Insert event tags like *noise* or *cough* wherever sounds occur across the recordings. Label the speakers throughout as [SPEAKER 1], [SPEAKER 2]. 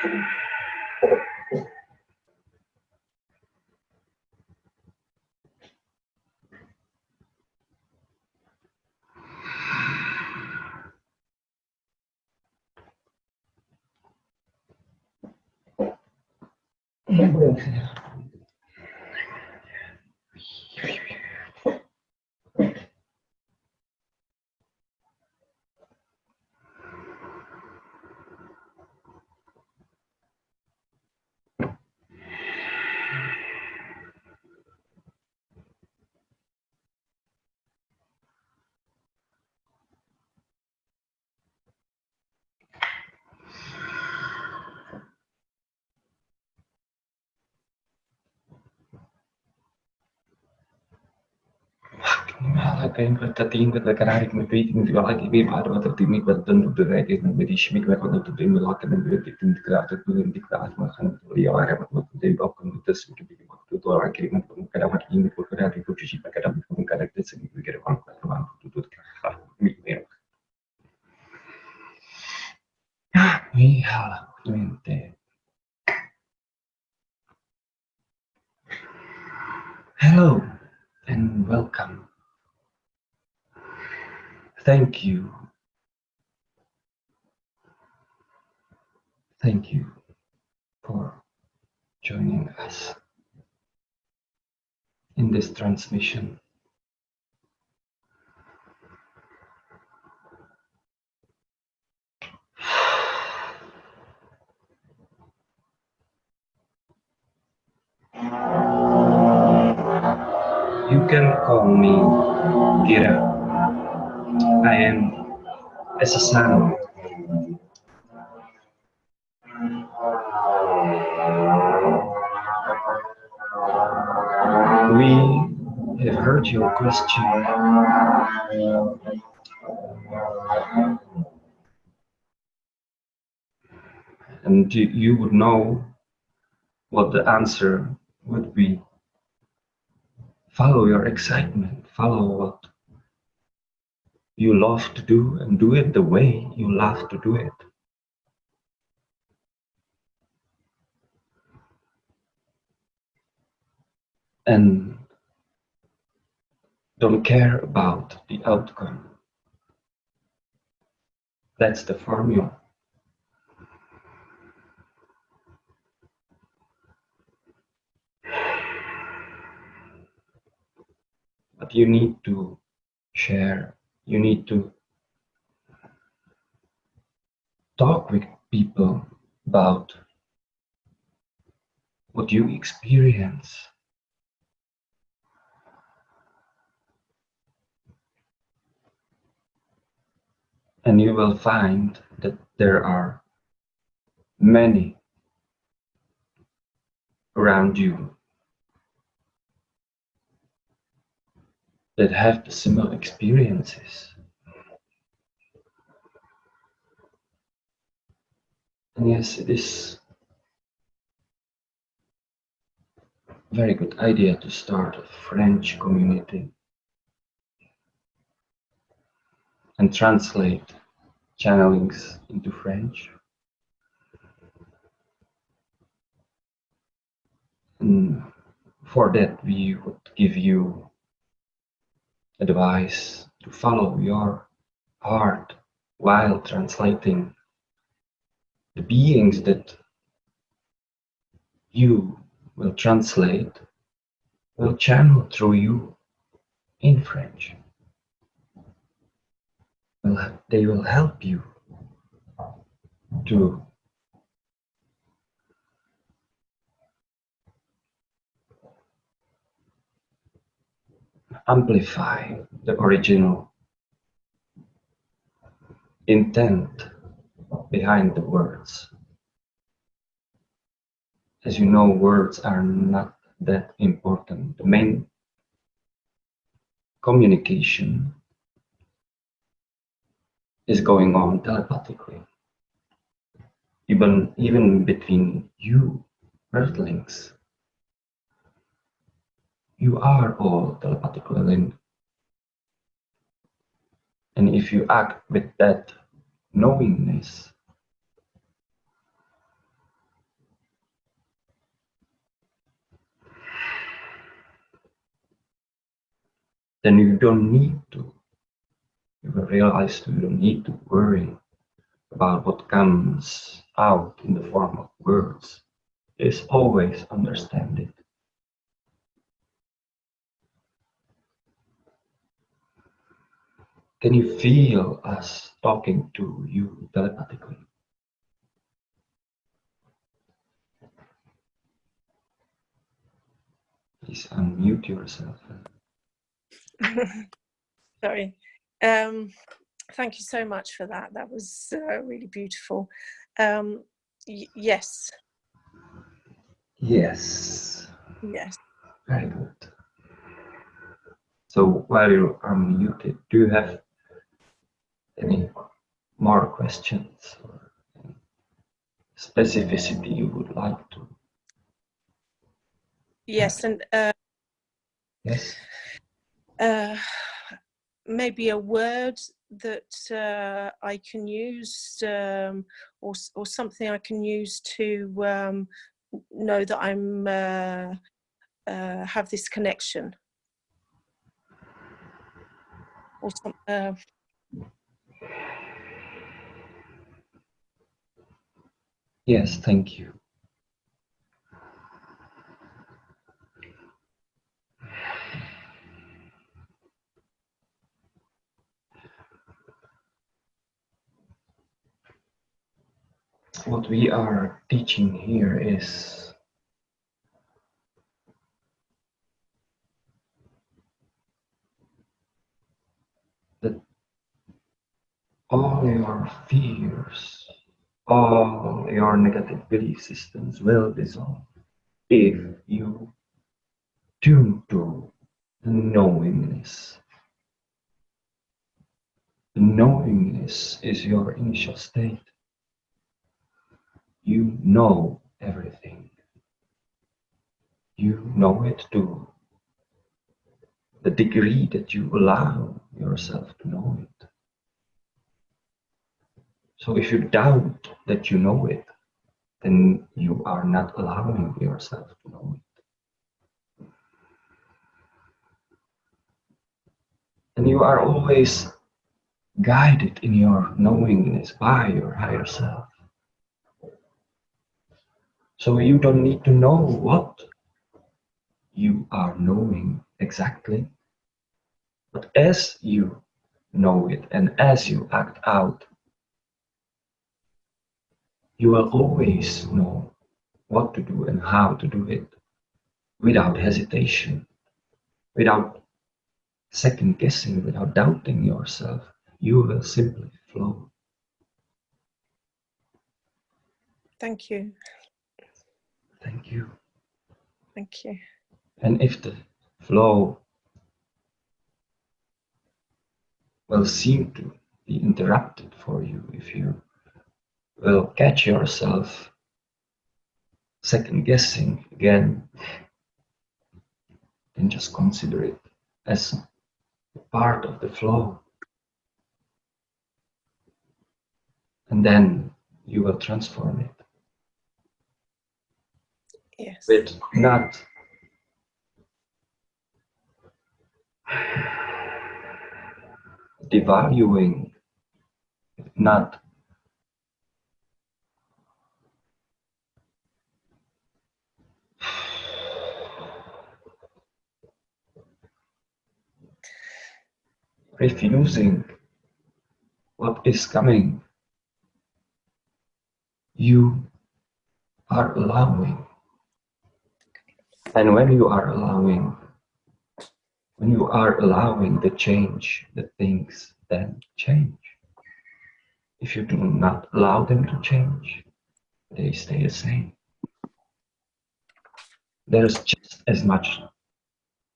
[SPEAKER 1] Kaya pagdating ko nagkararik na waiting di wala kaya baru atau timi bantuan untuk ready na beri shimik na kono to timi wala kana beri titin dikra to tulen dikra asma kan to ya ara mat mat de bak kan to su to bi waktu to ara kiri man pun kada mat ini ko kada di ko shi kada pun kada te sini bi kada kan ko wan to to ka mi mi mi hala mente Hello and welcome Thank you. Thank you for joining us in this transmission. *sighs* You can call me Kira. I am as a son. We have heard your question. And you would know what the answer would be. Follow your excitement, follow what you love to do and do it the way you love to do it. And don't care about the outcome. That's the formula. But you need to share you need to talk with people about what you experience. And you will find that there are many around you that have the similar experiences. And yes, it is a very good idea to start a French community and translate channelings into French. And for that, we would give you advice to follow your heart while translating the beings that you will translate will channel through you in French. They will help you to amplify the original intent behind the words. As you know, words are not that important. The main communication is going on telepathically. Even, even between you, Earthlings, you are all telepathically linked, And if you act with that knowingness, then you don't need to. You will realize you don't need to worry about what comes out in the form of words. Is always understand it. Can you feel us talking to you telepathically? Please unmute yourself. *laughs*
[SPEAKER 2] Sorry. Um, thank you so much for that. That was uh, really beautiful. Um, yes.
[SPEAKER 1] Yes.
[SPEAKER 2] Yes.
[SPEAKER 1] Very good. So while you are muted, do you have any more questions or specificity you would like to?
[SPEAKER 2] Yes, and uh,
[SPEAKER 1] yes.
[SPEAKER 2] Uh, maybe a word that uh, I can use um, or, or something I can use to um, know that I'm uh, uh, have this connection or some,
[SPEAKER 1] yes thank you. What we are teaching here is that all your fears, all your negative belief systems will dissolve if you tune to the knowingness. The knowingness is your initial state you know everything. You know it to the degree that you allow yourself to know it. So if you doubt that you know it, then you are not allowing yourself to know it. And you are always guided in your knowingness by your higher self. So you don't need to know what you are knowing exactly. But as you know it and as you act out, you will always know what to do and how to do it without hesitation, without second guessing, without doubting yourself. You will simply flow.
[SPEAKER 2] Thank you.
[SPEAKER 1] Thank you.
[SPEAKER 2] Thank you.
[SPEAKER 1] And if the flow will seem to be interrupted for you, if you will catch yourself second guessing again, then just consider it as part of the flow. And then you will transform it
[SPEAKER 2] yes.
[SPEAKER 1] with not devaluing, not refusing what is coming. You are allowing and when you are allowing, when you are allowing the change, the things then change. If you do not allow them to change, they stay the same. There's just as much.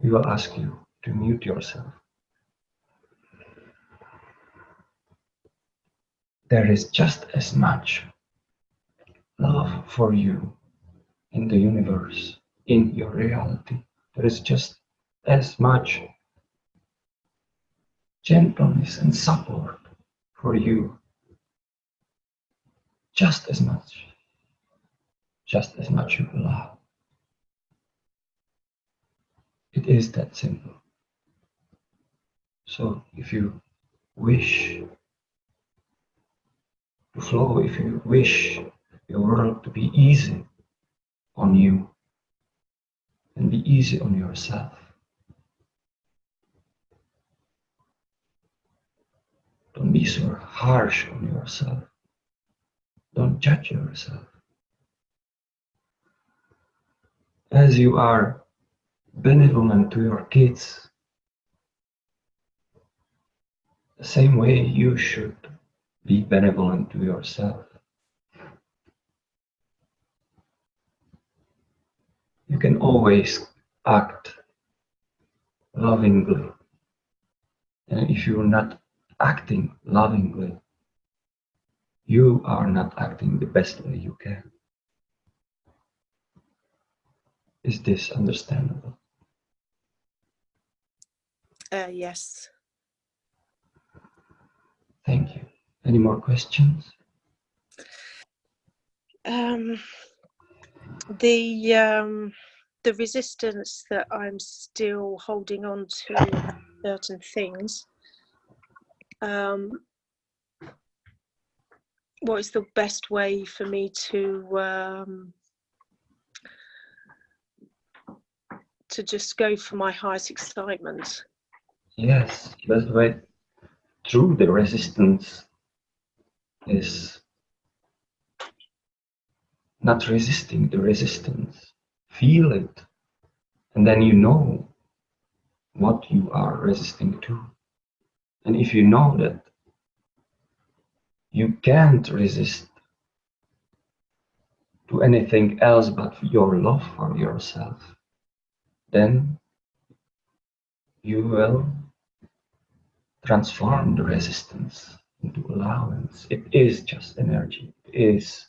[SPEAKER 1] We will ask you to mute yourself. There is just as much love for you in the universe in your reality. There is just as much gentleness and support for you. Just as much. Just as much you allow. It is that simple. So if you wish flow, if you wish your world to be easy on you and be easy on yourself, don't be so harsh on yourself. Don't judge yourself. As you are benevolent to your kids, the same way you should be benevolent to yourself. You can always act lovingly. And if you're not acting lovingly, you are not acting the best way you can. Is this understandable?
[SPEAKER 2] Uh, yes.
[SPEAKER 1] Thank you. Any more questions?
[SPEAKER 2] Um, the um, the resistance that I'm still holding on to certain things. Um, what is the best way for me to um, to just go for my highest excitement?
[SPEAKER 1] Yes, best way through the resistance is not resisting the resistance. Feel it, and then you know what you are resisting to. And if you know that you can't resist to anything else but your love for yourself, then you will transform the resistance into allowance. It is just energy. It is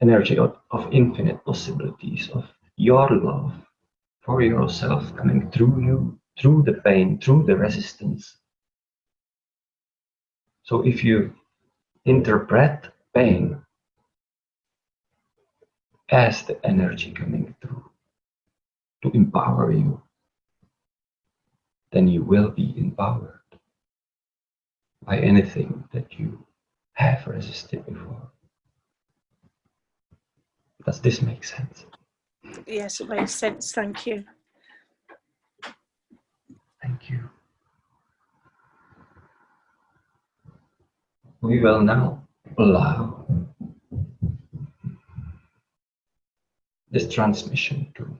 [SPEAKER 1] energy of, of infinite possibilities, of your love for yourself coming through you, through the pain, through the resistance. So if you interpret pain as the energy coming through to empower you, then you will be empowered by anything that you have resisted before. Does this make sense?
[SPEAKER 2] Yes, it makes sense. Thank you.
[SPEAKER 1] Thank you. we will now allow this transmission to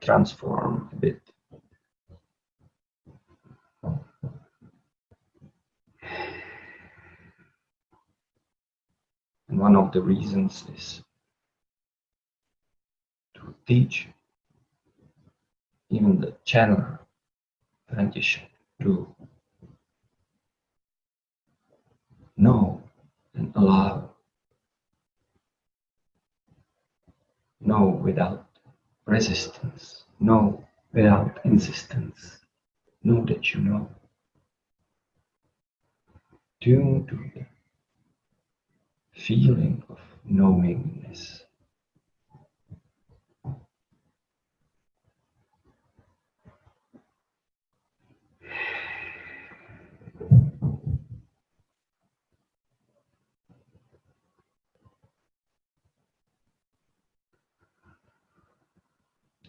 [SPEAKER 1] transform a bit. And one of the reasons is to teach even the channel transition to know and allow. Know without resistance. Know without insistence. Know that you know. Tune to the feeling of knowingness.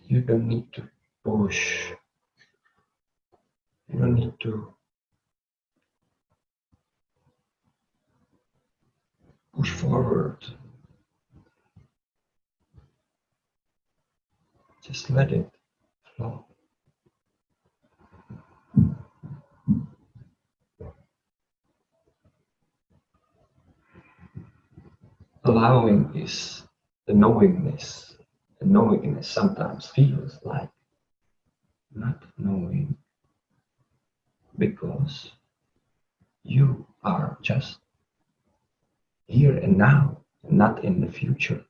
[SPEAKER 1] You don't need to push. You don't need to push forward. Just let it flow. Allowing is the knowingness The knowingness sometimes feels like not knowing because you are just here and now, not in the future.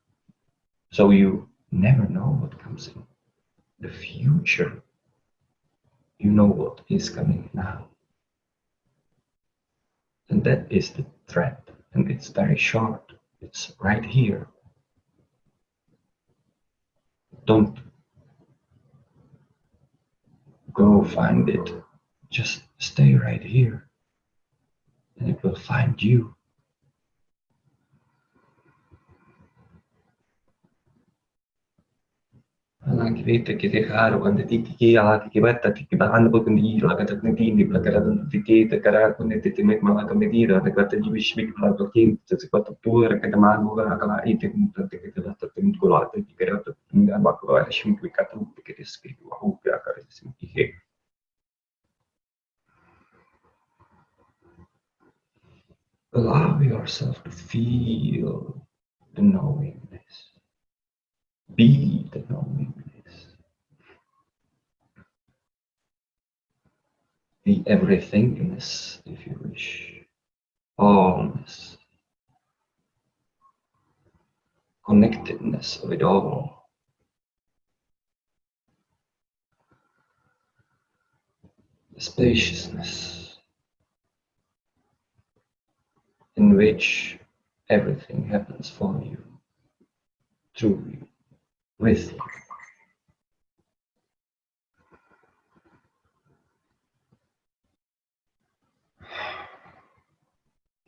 [SPEAKER 1] So you never know what comes in the future. You know what is coming now. And that is the thread, and it's very short. It's right here don't go find it just stay right here and it will find you. Di ni la kara dun ti che te kara kun te te mek mala kun di la kata ji bish bik la ko kin te se kwata tu ra kata ma go ga kala ite kun te te te te te ko la te ki kara te nga ba ko ra shim ki kata te ke te skri wa hu ya kara sim ki he Allow yourself to feel the knowingness. Be the knowingness. The everythingness, if you wish. Allness. Connectedness of it all. Spaciousness in which everything happens for you, through you, with.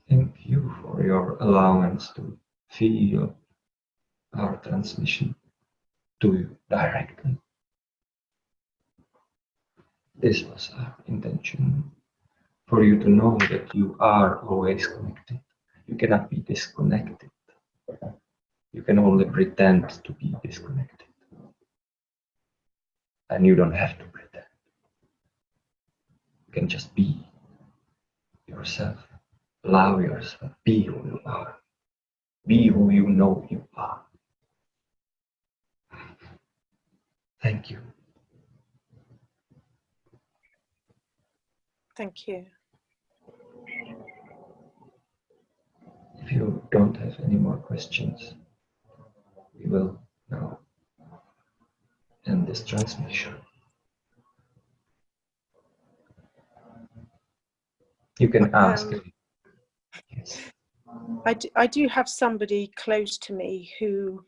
[SPEAKER 1] Thank you for your allowance to feel our transmission to you directly. This was our intention for you to know that you are always connected. You cannot be disconnected. You can only pretend to be disconnected. And you don't have to pretend. You can just be yourself. Allow yourself. Be who you are. Be who you know you are. Thank you.
[SPEAKER 2] Thank you.
[SPEAKER 1] If you don't have any more questions, will now end this transmission. You can ask.
[SPEAKER 2] Um,
[SPEAKER 1] yes.
[SPEAKER 2] I do, I do have somebody close to me who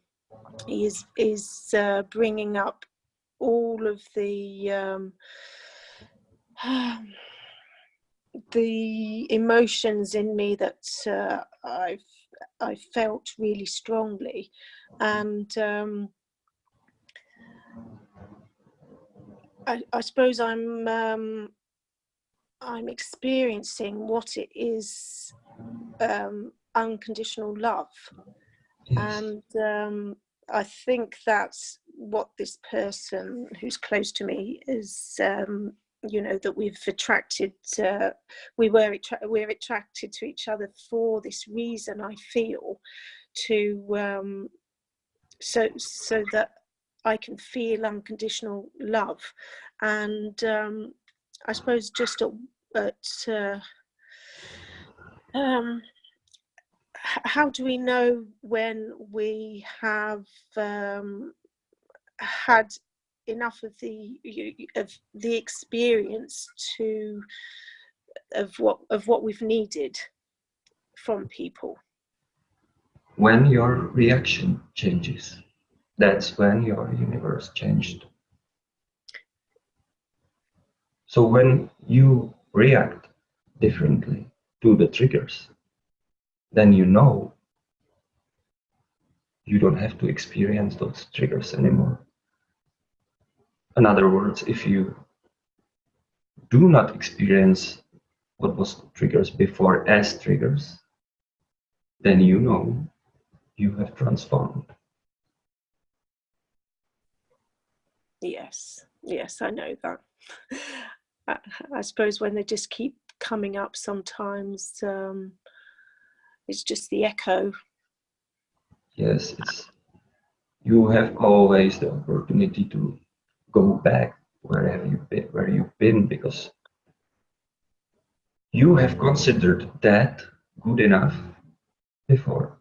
[SPEAKER 2] is is uh, bringing up all of the um, *sighs* the emotions in me that uh, I've I felt really strongly, and um, I, I suppose I'm um, I'm experiencing what it is um, unconditional love,
[SPEAKER 1] Yes.
[SPEAKER 2] and um, I think that's what this person who's close to me is. You know that we've attracted. Uh, we were we're attracted to each other for this reason. I feel to um, so so that I can feel unconditional love, and um, I suppose just at, at uh, um, how do we know when we have um, had enough of the of the experience to of what of what we've needed from people
[SPEAKER 1] When your reaction changes, that's when your universe changed. So when you react differently to the triggers, then you know you don't have to experience those triggers anymore. In other words, if you do not experience what was triggers before as triggers, then you know you have transformed.
[SPEAKER 2] yes yes i know that I, I suppose when they just keep coming up sometimes um it's just the echo
[SPEAKER 1] Yes, it's you have always the opportunity to go back wherever you've been, where you've been, because you have considered that good enough before.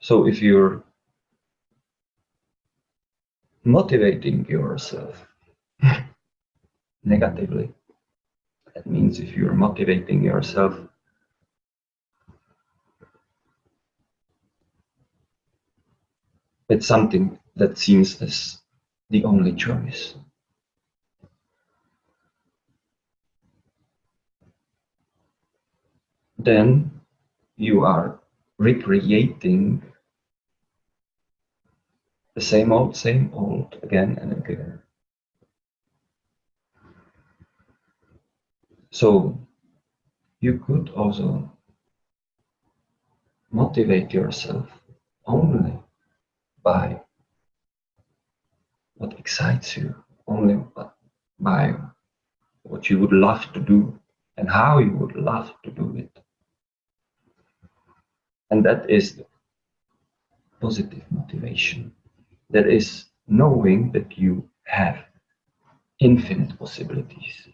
[SPEAKER 1] So if you're motivating yourself *laughs* negatively, that means if you're motivating yourself with something that seems as the only choice. Then you are recreating the same old, same old again and again. So you could also motivate yourself only by what excites you, only by what you would love to do and how you would love to do it. And that is the positive motivation. That is knowing that you have infinite possibilities.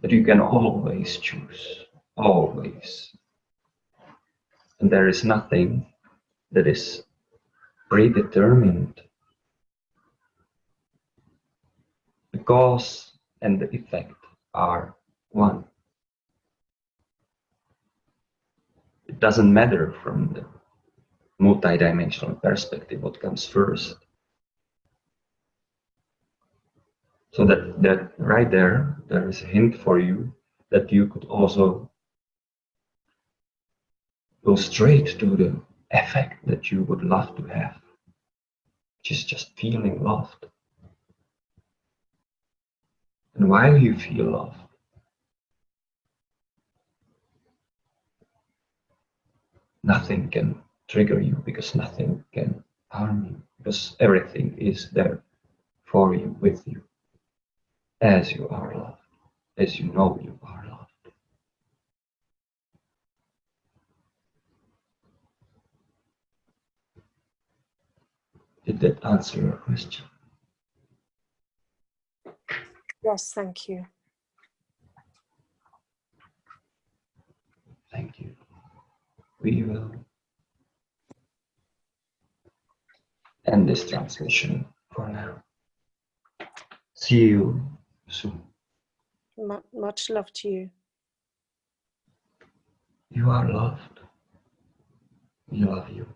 [SPEAKER 1] That you can always choose, always. And there is nothing that is predetermined. The cause and the effect are one. It doesn't matter from the multidimensional perspective what comes first. So that, that right there, there is a hint for you that you could also go straight to the effect that you would love to have, which is just feeling loved. And while you feel loved, nothing can trigger you because nothing can harm you because everything is there for you, with you, as you are loved, as you know you are loved. Did that answer your question?
[SPEAKER 2] Yes, thank you.
[SPEAKER 1] Thank you. We will end this transmission for now. See you soon.
[SPEAKER 2] Mu much love to you.
[SPEAKER 1] You are loved. We love you.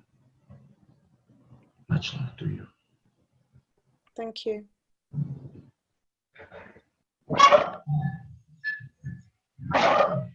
[SPEAKER 1] Much love to you. Thank you.
[SPEAKER 2] Thank you.